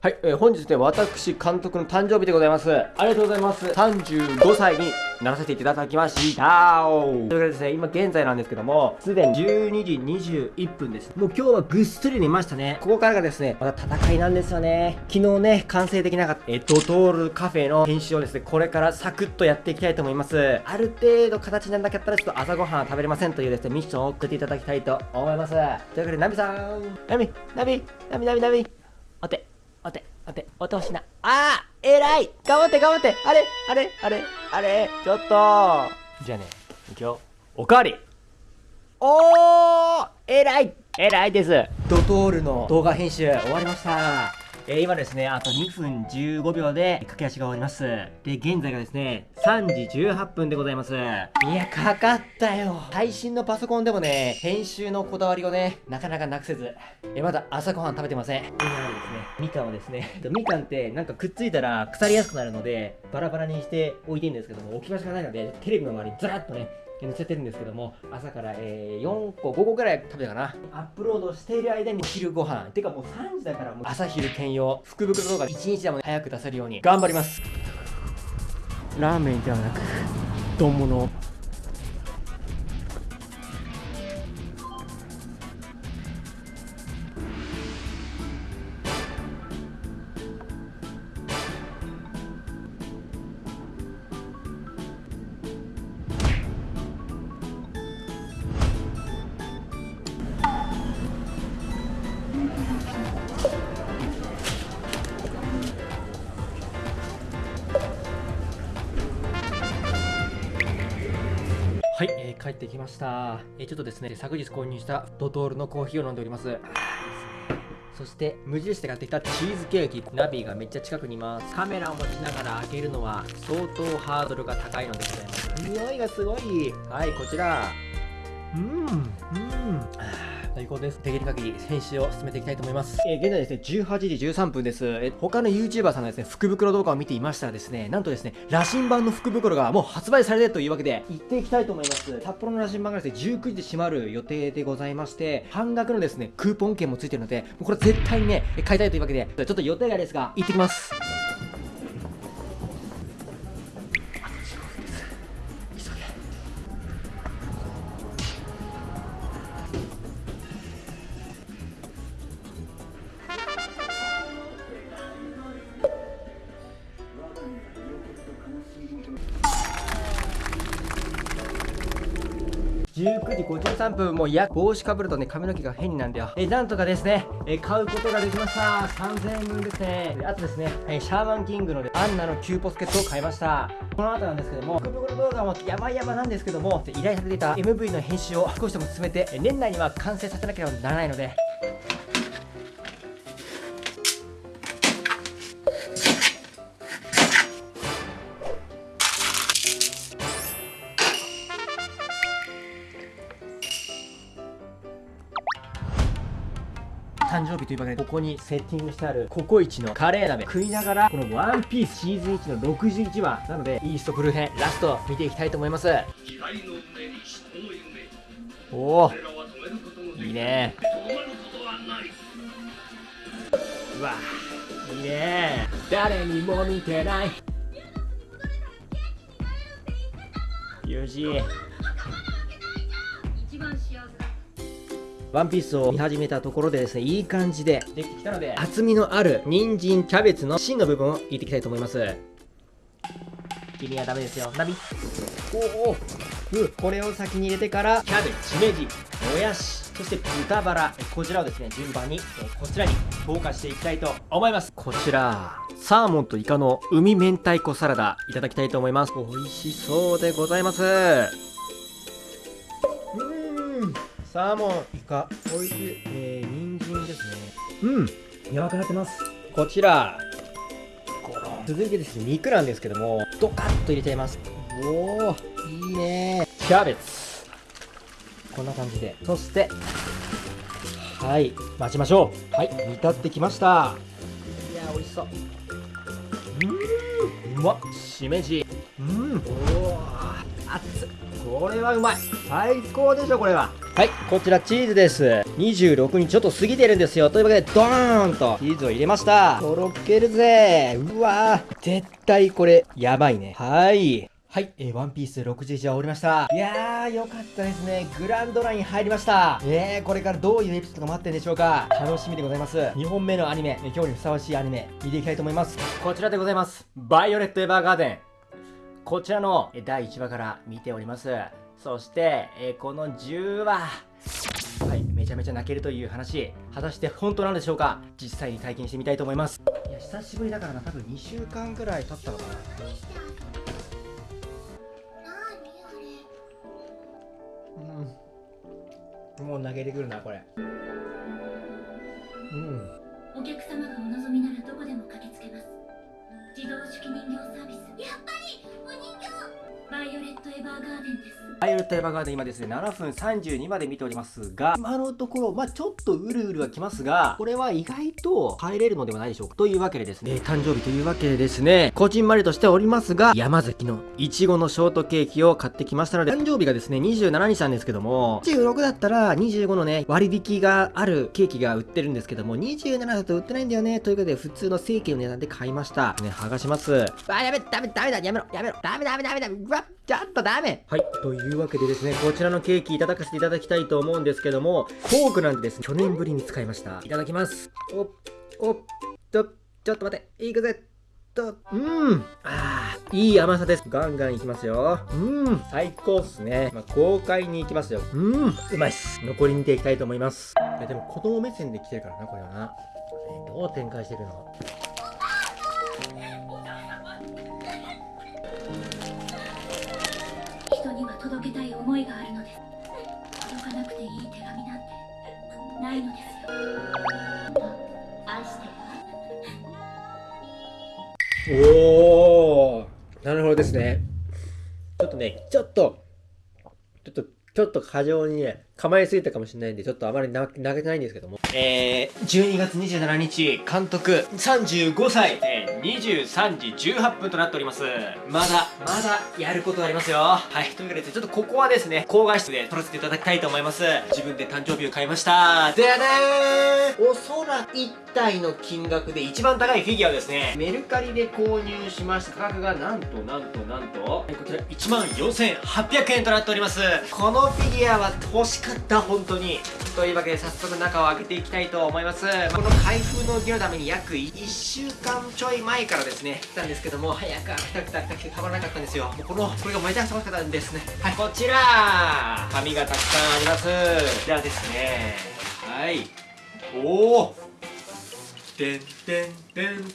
はい、えー、本日ね、私、監督の誕生日でございます。ありがとうございます。35歳にならせていただきましたということでですね、今現在なんですけども、すでに12時21分です。もう今日はぐっすり寝ましたね。ここからがですね、また戦いなんですよね。昨日ね、完成できなかった、えドトールカフェの編集をですね、これからサクッとやっていきたいと思います。ある程度形にならなかったら、ちょっと朝ごはん食べれませんというですね、ミッションを送っていただきたいと思います。というわけで、ナミさん、ナミ、ナミ、ナミ、ナミ、ナミ、お手、お手。待って、おてほしな。あー偉い。頑張って頑張って。あれあれあれあれ。ちょっと。じゃあね、いくよ。おかわり。おー偉い。偉いです。ドトールの動画編集終わりましたえー、今ですね、あと2分15秒で駆け足が終わります。で、現在がですね、3時18分でございます。いや、かかったよ。最新のパソコンでもね、編集のこだわりをね、なかなかなくせず、え、まだ朝ごはん食べてません。今ですね、みかんをですね、みかんってなんかくっついたら腐りやすくなるので、バラバラにして置いてるんですけども、置き場所がないので、テレビの周りにずらっとね、載せてるんですけども朝から、えー、4個5個ぐらい食べたかな。アップロードしている間に昼ご飯。てかもう3時だからもう。朝昼兼用福袋動画1日でも早く出せるように頑張ります。ラーメンではなく丼物帰ってきました。え、ちょっとですね、昨日購入したドトールのコーヒーを飲んでおります。そして無印で買ってきたチーズケーキ。ナビがめっちゃ近くにいます。カメラを持ちながら開けるのは相当ハードルが高いのでございます。匂いがすごい。はいこちら。うん。うん最高です。できる限り編集を進めていきたいと思います。えー、現在ですね、18時13分です。え他の YouTuber さんがですね、福袋動画を見ていましたらですね、なんとですね、羅針盤の福袋がもう発売されてるというわけで、行っていきたいと思います。札幌の羅針盤がですね、19時で閉まる予定でございまして、半額のですね、クーポン券もついてるので、もうこれ絶対にね、買いたいというわけで、ちょっと予定外ですが、行ってきます。19時53分、もうや帽子かぶるとね、髪の毛が変になるんだよ。えなんとかですね、え買うことができました。3000円分ですね。あとですね、えシャーマンキングのアンナのキューポスケットを買いました。この後なんですけども、福袋動画も山々なんですけども、依頼されていた MV の編集を少しでも進めて、年内には完成させなければならないので、というわけでここにセッティングしてあるココイチのカレー鍋。食いながらこのワンピースシーズン1の61話なのでイーストブルー編ラスト見ていきたいと思います。おおいいね。うわいいね。誰にも見てない。よしワンピースを見始めたところでですね、いい感じでできてきたので、厚みのある人参、キャベツの芯の部分を入れていきたいと思います。君はダメですよ。ナビ。おおこれを先に入れてから、キャベツ、しめじ、もやし、そして豚バラ、こちらをですね、順番に、こちらに投下していきたいと思います。こちら、サーモンとイカの海明太子サラダ、いただきたいと思います。美味しそうでございます。サーモン、イカ、おいしい。えー、人参ですね。うん、柔らかくなってます。こちら、続いてですね、肉なんですけども、ドカッと入れちゃいます。おー、いいねキャベツ。こんな感じで。そして、はい、待ちましょう。はい、煮立ってきました。いやー、美味しそう。うん、うまっ。しめじ。うん、おー、熱っ。これはうまい。最高でしょ、これは。はいこちらチーズです26日ちょっと過ぎてるんですよというわけでドーンとチーズを入れましたとろけるぜうわー絶対これやばいねはいはい、えー、ワンピース61話終わりました。いやー、よかったですね。グランドライン入りました。えー、これからどういうエピソードが待ってるんでしょうか。楽しみでございます。2本目のアニメ、えー今日にふさわしいアニメ、見ていきたいと思います。こちらでございます。バイオレット・エヴァーガーデン。こちらの第1話から見ております。そして、えーこの10話。はい、めちゃめちゃ泣けるという話、果たして本当なんでしょうか？実際に体験してみたいと思います。いや、久しぶりだからな、多分2週間ぐらい経ったのかな。うん。もう投げてくるな、これ。うん。お客様がお望みならどこでも駆けつけます自動手記人形デンですバイオレット・エヴァーガーデン今ですね、7分32まで見ておりますが、今のところ、まあちょっとうるうるはきますが、これは意外と入れるのではないでしょうか。というわけでですね、えー誕生日というわけでですね、こじんまりとしておりますが、山崎のいちごのショートケーキを買ってきましたので、誕生日がですね、27日なんですけども、26だったら25のね、割引があるケーキが売ってるんですけども、27だと売ってないんだよね、ということで、普通の正規の値段で買いました。ね、剥がします。あ、やめ、ダメ、ダメだ、やめろ、やめろ、ダメ、ダメ、ダメ、ダメ、うわ、ちょっとダメ。はい、といういうわけでですね、こちらのケーキいただかせていただきたいと思うんですけども、フォークなんてですね、去年ぶりに使いました。いただきます。おっ、おっと、ちょっと待って、いくぜ。と、うん。あー、いい甘さです。ガンガンいきますよ。うん、最高っすね。まあ、豪快にいきますよ。うん、うまいっす。残り見ていきたいと思います。いや、でも子供目線で来てるからな、これはな。どう展開してるの？おおなるほどですね。ちょっとね、ちょっと、ちょっと、ちょっと過剰にね、構えすぎたかもしれないんで、ちょっとあまりな投げてないんですけども。えー、12月27日、監督35歳、えー、23時18分となっております。まだ、まだやることありますよ。はい、というわけで、ちょっとここはですね、高画質で撮らせていただきたいと思います。自分で誕生日を買いました。でねーおそらく1体の金額で一番高いフィギュアですね、メルカリで購入しました価格がなんとなんとなんと、こちら14,800円となっております。このフィギュアは欲しかった、本当に。というわけで早速中を開けていきたいと思います。まあこの開封の儀のために約1週間ちょい前からですね、来たんですけども、早く開けたくて開けたくてたまらなかったんですよ。もうこの、これがめちゃくちゃ欲しかったんですね。はい、こちら紙がたくさんあります。ではですね、はい。おおてんてんてん